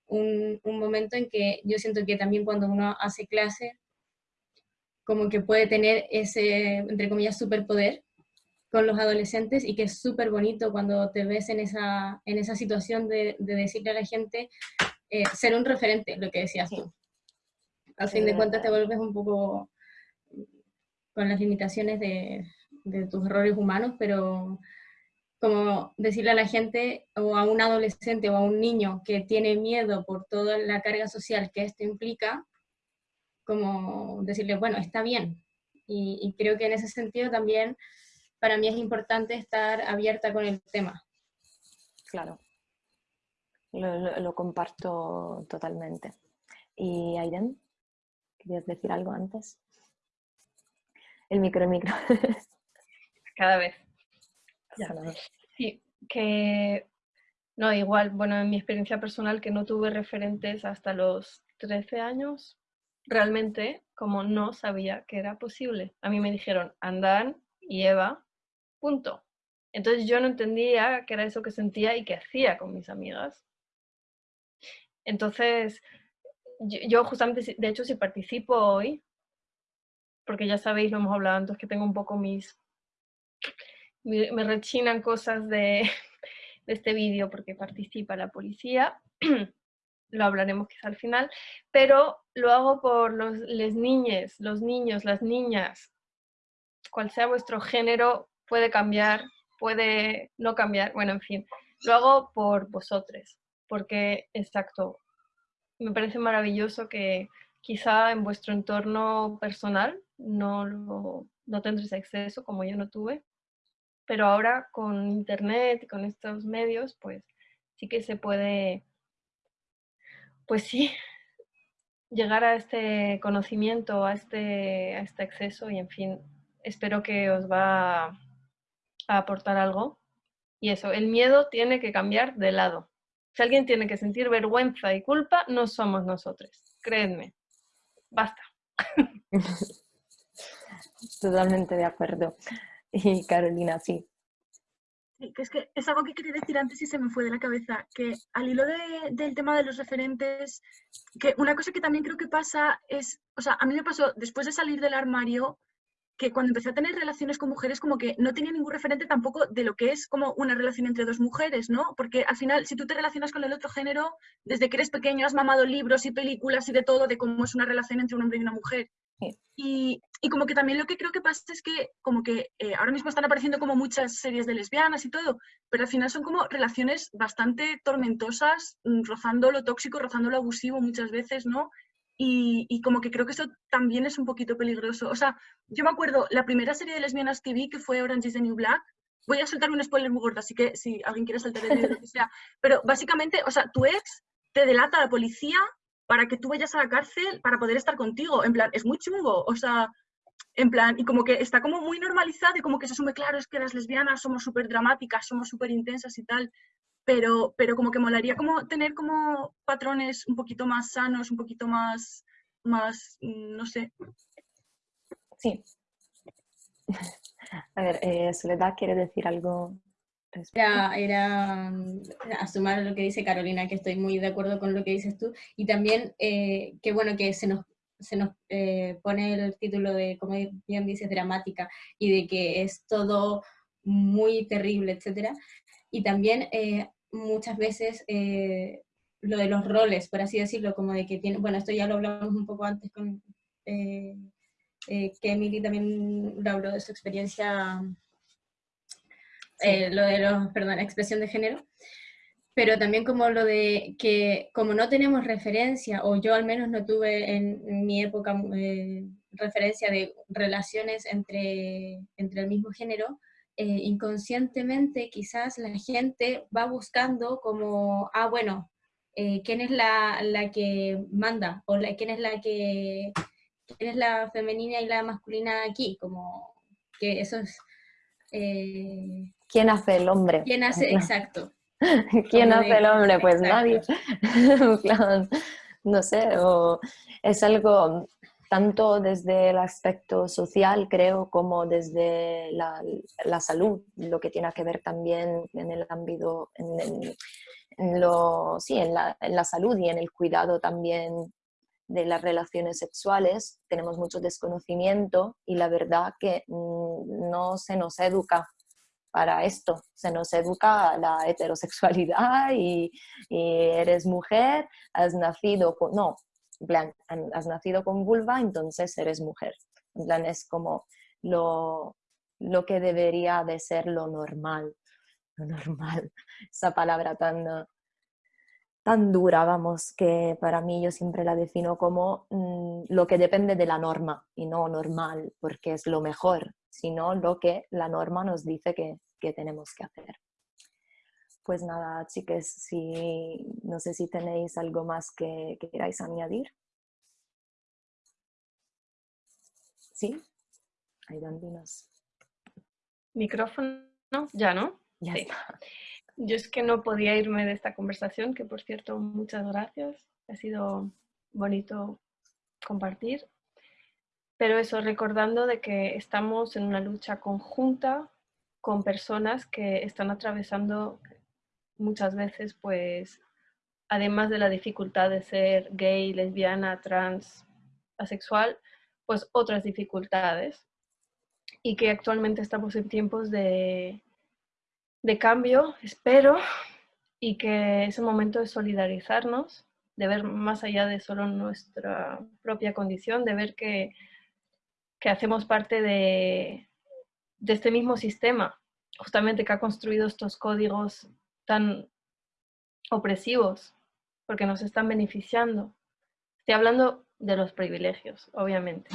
un, un, momento en que yo siento que también cuando uno hace clase, como que puede tener ese, entre comillas, superpoder con los adolescentes y que es súper bonito cuando te ves en esa, en esa situación de, de decirle a la gente, eh, ser un referente, lo que decías tú. Al fin de cuentas te vuelves un poco con las limitaciones de, de tus errores humanos, pero como decirle a la gente o a un adolescente o a un niño que tiene miedo por toda la carga social que esto implica, como decirle, bueno, está bien. Y, creo que en ese sentido también para mí es importante estar abierta con el tema. Claro, lo, comparto totalmente. ¿Y Aiden? ¿Querías decir algo antes? El micro, el micro. Cada vez. Sí, que no, igual, bueno, en mi experiencia personal que no tuve referentes hasta los 13 años, realmente como no sabía que era posible. A mí me dijeron, Andan y Eva, punto. Entonces yo no entendía qué era eso que sentía y qué hacía con mis amigas. Entonces, yo, justamente, de hecho, si participo hoy, porque ya sabéis, lo hemos hablado antes, que tengo un poco mis me, rechinan cosas de, este vídeo porque participa la policía, lo hablaremos quizá al final, pero lo hago por los les niñes, los niños, las niñas, cual sea vuestro género, puede cambiar, puede no cambiar, bueno, en fin, lo hago por vosotros, porque, exacto, me parece maravilloso que quizá en vuestro entorno personal no, lo, no tendréis acceso, como yo no tuve, pero ahora con internet con estos medios, pues sí que se puede, pues sí, llegar a este conocimiento, a este, a este acceso y en fin, espero que os va a aportar algo. Y eso, el miedo tiene que cambiar de lado. Si alguien tiene que sentir vergüenza y culpa, no somos nosotros, créanme. Basta. Totalmente de acuerdo. Y Carolina, sí. Que es que es algo que quería decir antes y se me fue de la cabeza, que al hilo de- del tema de los referentes, que una cosa que también creo que pasa es, o sea, a mí me pasó después de salir del armario, que cuando empecé a tener relaciones con mujeres, como que no tenía ningún referente tampoco de lo que es como una relación entre dos mujeres, ¿no? Porque al final, si tú te relacionas con el otro género, desde que eres pequeño has mamado libros y películas y de todo de cómo es una relación entre un hombre y una mujer. Y, como que también lo que creo que pasa es que como que eh, ahora mismo están apareciendo como muchas series de lesbianas y todo, pero al final son como relaciones bastante tormentosas, mm, rozando lo tóxico, rozando lo abusivo muchas veces, ¿no? Y, como que creo que eso también es un poquito peligroso. O sea, yo me acuerdo, la primera serie de lesbianas que vi, que fue Orange is the New Black, voy a soltar un spoiler muy gordo, así que si alguien quiere saltar el vídeo, lo que sea. Pero básicamente, o sea, tu ex te delata a la policía para que tú vayas a la cárcel para poder estar contigo. En plan, es muy chungo. O sea, en plan, y como que está como muy normalizado y como que se asume, claro, es que las lesbianas somos súper dramáticas, somos súper intensas y tal. Pero, pero como que molaría como tener como patrones un poquito más sanos, un poquito más, más, mm, no sé. Sí. A ver, eh, Soledad quiere decir algo. Era, era mm, a sumar lo que dice Carolina, que estoy muy de acuerdo con lo que dices tú, y también eh, que bueno que se nos, se nos eh, pone el título de, como bien dices, dramática, y de que es todo muy terrible, etcétera, y también eh, muchas veces eh, lo de los roles, por así decirlo, como de que tiene, bueno, esto ya lo hablamos un poco antes con eh, eh, que Emily también habló de su experiencia eh, lo de los, perdón, expresión de género, pero también como lo de que como no tenemos referencia, o yo al menos no tuve en, mi época eh, referencia de relaciones entre, entre el mismo género, eh, inconscientemente quizás la gente va buscando como, ah, bueno, ¿quién es la, la que manda? ¿O quién es la que, quién es la femenina y la masculina aquí? Como que eso es... ¿Quién hace el hombre? ¿Quién hace? Exacto. ¿Quién hace el hombre? Pues exacto. nadie. Plan, no sé, o es algo tanto desde el aspecto social, creo, como desde la, la salud, lo que tiene que ver también en el ámbito, en, en- en lo, sí, en la, en la salud y en el cuidado también de las relaciones sexuales. Tenemos mucho desconocimiento y la verdad que mm, no se nos educa para esto. Se nos educa la heterosexualidad y, eres mujer, has nacido con... No, plan, has nacido con vulva, entonces eres mujer. En plan, es como lo, lo que debería de ser lo normal. Lo normal. Esa palabra tan, tan dura, vamos, que para mí yo siempre la defino como mm, lo que depende de la norma y no normal, porque es lo mejor, sino lo que la norma nos dice que, que tenemos que hacer. Pues nada, chicas, si, no sé si tenéis algo más que, que queráis añadir. ¿Sí? Aidan, dinos. Micrófono, ya, ¿no? Ya Sí. está. Yo es que no podía irme de esta conversación, que por cierto, muchas gracias. Ha sido bonito compartir. Pero eso, recordando de que estamos en una lucha conjunta con personas que están atravesando muchas veces, pues, además de la dificultad de ser gay, lesbiana, trans, asexual, pues otras dificultades. Y que actualmente estamos en tiempos de, de cambio, espero, y que es el momento de solidarizarnos, de ver más allá de solo nuestra propia condición, de ver que, que hacemos parte de, de este mismo sistema, justamente que ha construido estos códigos tan opresivos, porque nos están beneficiando. Estoy hablando de los privilegios, obviamente.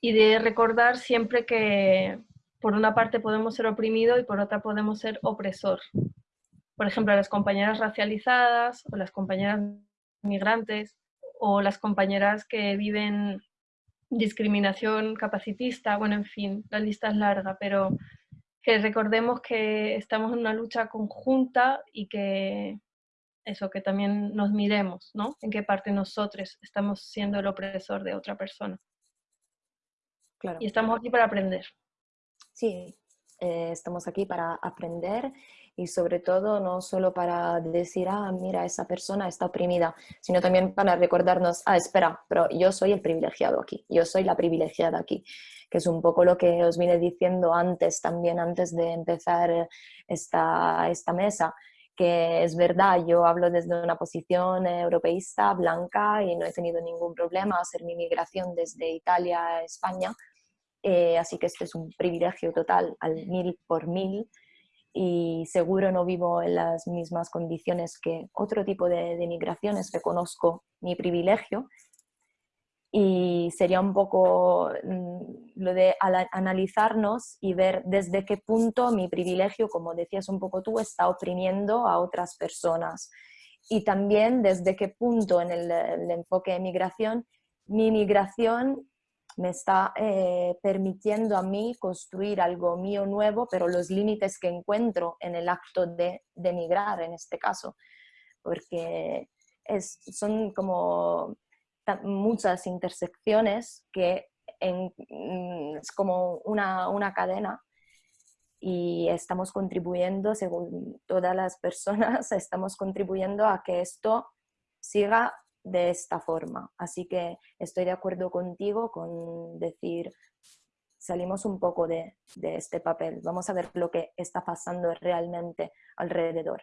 Y de recordar siempre que por una parte podemos ser oprimido y por otra podemos ser opresor. Por ejemplo, las compañeras racializadas o las compañeras migrantes o las compañeras que viven discriminación capacitista, bueno, en fin, la lista es larga, pero que recordemos que estamos en una lucha conjunta y que eso, que también nos miremos, ¿no? En qué parte nosotros estamos siendo el opresor de otra persona. Claro. Y estamos aquí para aprender. Sí, eh, estamos aquí para aprender y sobre todo no solo para decir, ah, mira, esa persona está oprimida, sino también para recordarnos, ah, espera, pero yo soy el privilegiado aquí, yo soy la privilegiada aquí, que es un poco lo que os vine diciendo antes, también antes de empezar esta, esta mesa, que es verdad, yo hablo desde una posición europeísta, blanca, y no he tenido ningún problema hacer mi migración desde Italia a España, eh, así que esto es un privilegio total al mil por mil, y seguro no vivo en las mismas condiciones que otro tipo de, de migraciones, reconozco mi privilegio. Y sería un poco mm, lo de analizarnos y ver desde qué punto mi privilegio, como decías un poco tú, está oprimiendo a otras personas. Y también desde qué punto en el, el enfoque de migración mi migración me está eh, permitiendo a mí construir algo mío nuevo, pero los límites que encuentro en el acto de, de migrar en este caso, porque es, son como muchas intersecciones que mm, es como una, una cadena y estamos contribuyendo, según todas las personas, estamos contribuyendo a que esto siga de esta forma. Así que estoy de acuerdo contigo con decir, salimos un poco de, este papel, vamos a ver lo que está pasando realmente alrededor.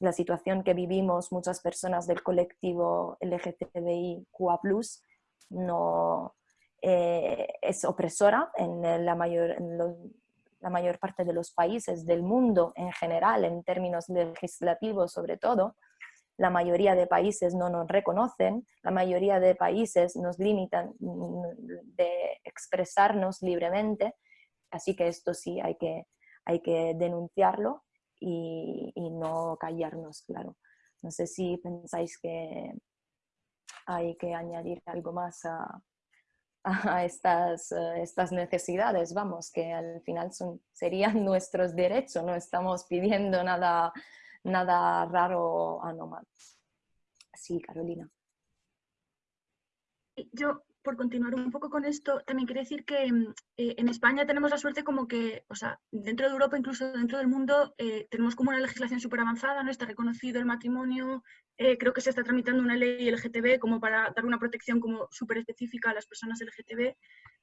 La situación que vivimos muchas personas del colectivo LGTBIQA+, no, eh, es opresora en la mayor, la mayor parte de los países del mundo en general, en términos legislativos sobre todo, la mayoría de países no nos reconocen, la mayoría de países nos limitan mm, de expresarnos libremente, así que esto sí hay que, hay que denunciarlo y, no callarnos, claro. No sé si pensáis que hay que añadir algo más a, estas, estas necesidades, vamos, que al final son, serían nuestros derechos, no estamos pidiendo nada nada raro o anómalo. Sí, Carolina. Yo, por continuar un poco con esto, también quiero decir que mm, eh, en España tenemos la suerte como que, o sea, dentro de Europa, incluso dentro del mundo, eh, tenemos como una legislación súper avanzada, ¿no? Está reconocido el matrimonio, eh, creo que se está tramitando una ley LGTB como para dar una protección como súper específica a las personas LGTB,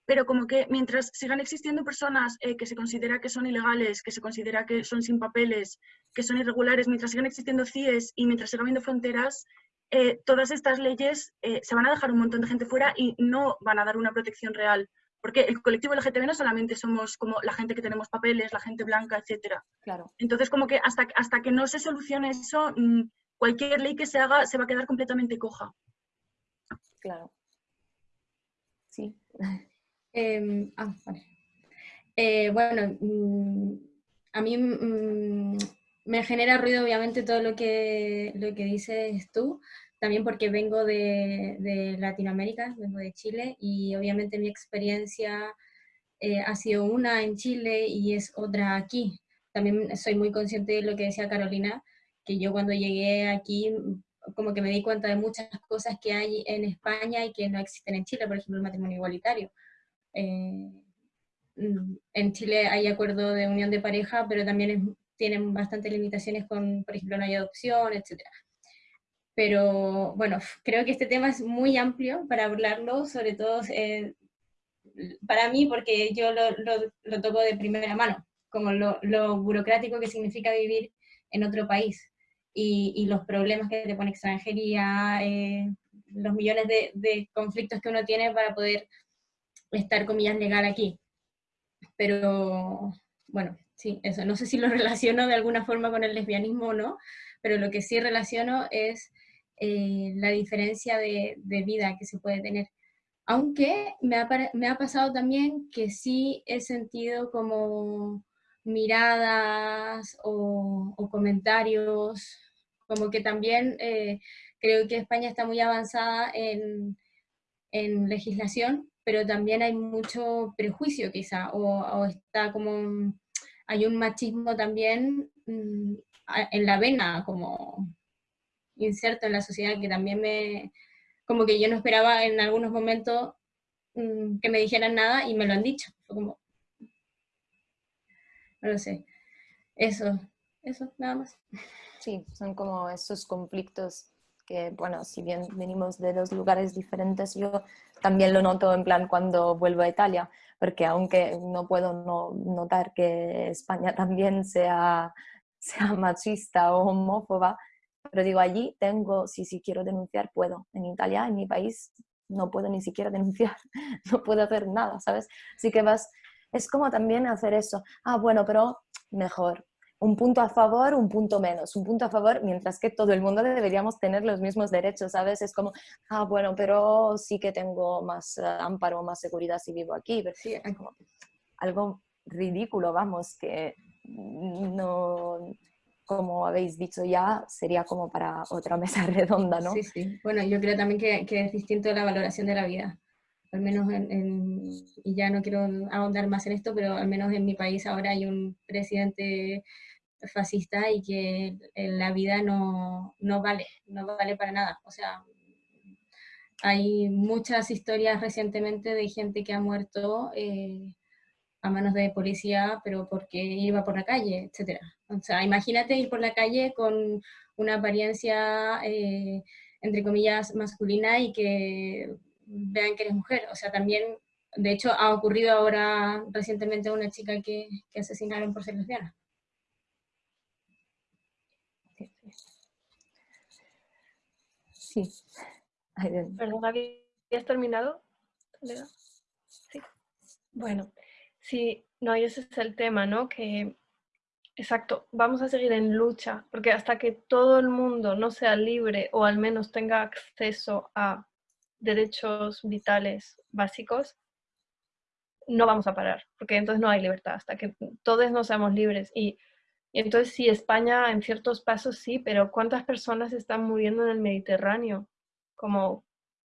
pero como que mientras sigan existiendo personas eh, que se considera que son ilegales, que se considera que son sin papeles, que son irregulares, mientras sigan existiendo CIES y mientras sigan habiendo fronteras, eh, todas estas leyes eh, se van a dejar un montón de gente fuera y no van a dar una protección real. Porque el colectivo LGTB no solamente somos como la gente que tenemos papeles, la gente blanca, etc. Claro. Entonces, como que hasta, hasta que no se solucione eso, mm, cualquier ley que se haga se va a quedar completamente coja. Claro. Sí. Em, ah, eh, bueno, mm, a mí mm, me genera ruido obviamente todo lo que, lo que dices tú, también porque vengo de, Latinoamérica, vengo de Chile, y obviamente mi experiencia eh, ha sido una en Chile y es otra aquí. También soy muy consciente de lo que decía Carolina, que yo cuando llegué aquí como que me di cuenta de muchas cosas que hay en España y que no existen en Chile, por ejemplo el matrimonio igualitario. Eh, mm, en Chile hay acuerdo de unión de pareja, pero también tienen bastantes limitaciones con, por ejemplo, no hay adopción, etc. Pero bueno, creo que este tema es muy amplio para hablarlo, sobre todo eh, para mí, porque yo lo, lo, toco de primera mano, como lo, lo, burocrático que significa vivir en otro país y, y los problemas que te pone extranjería, eh, los millones de, de conflictos que uno tiene para poder estar, comillas, legal aquí. Pero, bueno, sí, eso. No sé si lo relaciono de alguna forma con el lesbianismo o no, pero lo que sí relaciono es eh, la diferencia de, vida que se puede tener. Aunque me ha, me ha pasado también que sí he sentido como miradas o, comentarios, como que también eh, creo que España está muy avanzada en, en legislación, pero también hay mucho prejuicio quizá, o, está como, hay un machismo también mm, en la vena, como inserto en la sociedad, que también me, como que yo no esperaba en algunos momentos mm, que me dijeran nada y me lo han dicho. como, no lo sé. Eso, eso, nada más. Sí, son como esos conflictos que, bueno, si bien venimos de dos lugares diferentes, yo también lo noto en plan cuando vuelvo a Italia, porque aunque no puedo no notar que España también sea, sea machista o homófoba, pero digo, allí tengo, si, si quiero denunciar, puedo. En Italia, en mi país, no puedo ni siquiera denunciar, no puedo hacer nada, ¿sabes? Así que vas, es como también hacer eso. Ah, bueno, pero mejor. Un punto a favor, un punto menos. Un punto a favor, mientras que todo el mundo deberíamos tener los mismos derechos, ¿sabes? Es como, ah, bueno, pero sí que tengo más uh, amparo, más seguridad si vivo aquí. Pero sí, es como algo ridículo, vamos, que no, como habéis dicho ya, sería como para otra mesa redonda, ¿no? Sí, sí. Bueno, yo creo también que, que es distinto la valoración de la vida. Al menos en, y ya no quiero ahondar más en esto, pero al menos en mi país ahora hay un presidente fascista y que la vida no, no vale, no vale para nada. O sea, hay muchas historias recientemente de gente que ha muerto eh, a manos de policía, pero porque iba por la calle, etc. O sea, imagínate ir por la calle con una apariencia, eh, entre comillas, masculina y que vean que eres mujer. O sea, también, de hecho, ha ocurrido ahora recientemente una chica que, que asesinaron por ser lesbiana. Sí. Perdón, ¿habías terminado? Sí. Bueno, Sí, no, y ese es el tema, ¿no? Que, exacto, vamos a seguir en lucha, porque hasta que todo el mundo no sea libre o al menos tenga acceso a derechos vitales básicos, no vamos a parar, porque entonces no hay libertad, hasta que todos no seamos libres. Y, entonces sí, España en ciertos pasos sí, pero ¿cuántas personas están muriendo en el Mediterráneo? Como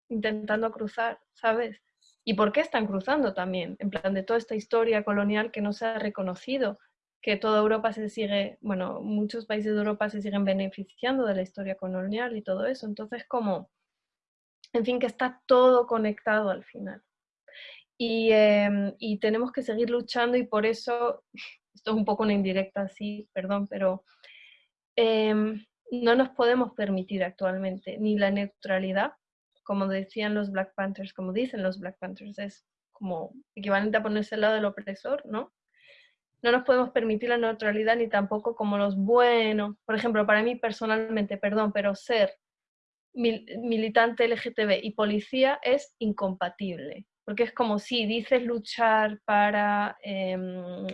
intentando cruzar, ¿sabes? ¿Y por qué están cruzando también? En plan de toda esta historia colonial que no se ha reconocido, que toda Europa se sigue, bueno, muchos países de Europa se siguen beneficiando de la historia colonial y todo eso. Entonces, como, en fin, que está todo conectado al final. Y, em, y tenemos que seguir luchando y por eso, esto es un poco una indirecta, sí, perdón, pero em, no nos podemos permitir actualmente ni la neutralidad, como decían los Black Panthers, como dicen los Black Panthers, es como equivalente a ponerse al lado del opresor, ¿no? No nos podemos permitir la neutralidad ni tampoco como los buenos. Por ejemplo, para mí personalmente, perdón, pero ser militante LGTB y policía es incompatible. Porque es como si dices luchar para em,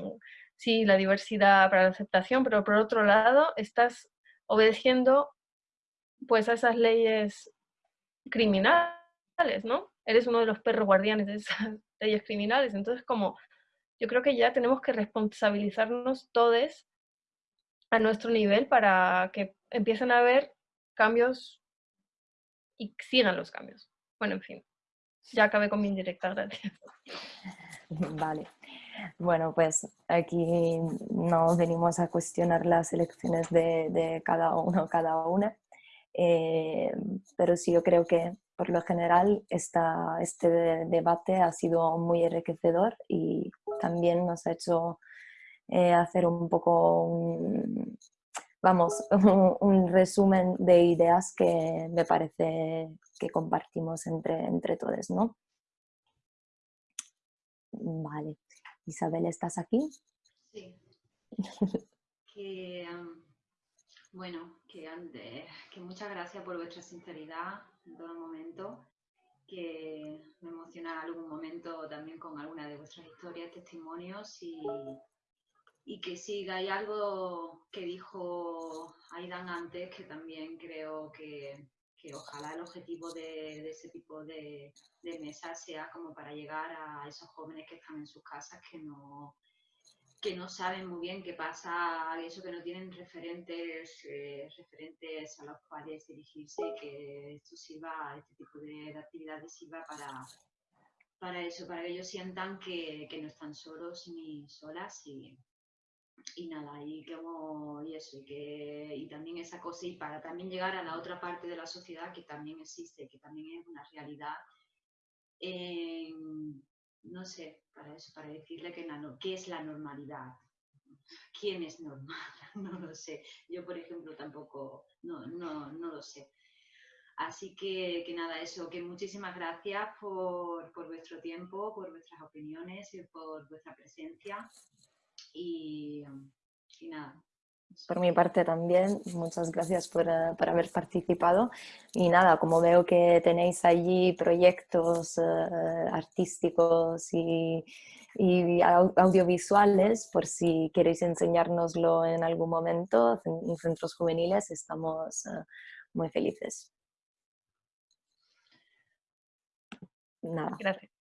sí, la diversidad, para la aceptación, pero por otro lado estás obedeciendo pues a esas leyes criminales, ¿no? Eres uno de los perros guardianes de esas leyes criminales. Entonces, como yo creo que ya tenemos que responsabilizarnos todos a nuestro nivel para que empiecen a haber cambios y sigan los cambios. Bueno, en fin, ya acabé con mi indirecta, gracias. Vale. Bueno, pues aquí no venimos a cuestionar las elecciones de, cada uno, cada una, eh, pero sí yo creo que por lo general este debate ha sido muy enriquecedor y también nos ha hecho eh, hacer un poco un, vamos, resumen de ideas que me parece que compartimos entre, entre todos, ¿no? Vale. Isabel, ¿estás aquí? Sí. que, bueno, que, que muchas gracias por vuestra sinceridad en todo momento, que me emociona algún momento también con alguna de vuestras historias, testimonios y, y que siga. Hay algo que dijo Aidan antes que también creo que, que ojalá el objetivo de, ese tipo de, de mesas sea como para llegar a esos jóvenes que están en sus casas que no que no saben muy bien qué pasa, eso que no tienen referentes, eh, referentes a los cuales dirigirse, que esto sirva, este tipo de, actividades sirva para, para eso, para que ellos sientan que, no están solos ni solas y, y nada, y como y eso, y que y también esa cosa, y para también llegar a la otra parte de la sociedad que también existe, que también es una realidad no sé, para eso, para decirle que, qué es la normalidad. quién es normal, no lo sé. Yo, por ejemplo, tampoco, no, no, no lo sé. Así que, que, nada, eso, que muchísimas gracias por, por, vuestro tiempo, por vuestras opiniones y por vuestra presencia. Y, y nada. Por mi parte también, muchas gracias por, uh, por, haber participado. Y nada, como veo que tenéis allí proyectos uh, artísticos y, y, audiovisuales, por si queréis enseñárnoslo en algún momento en centros juveniles, estamos uh, muy felices. Nada. Gracias.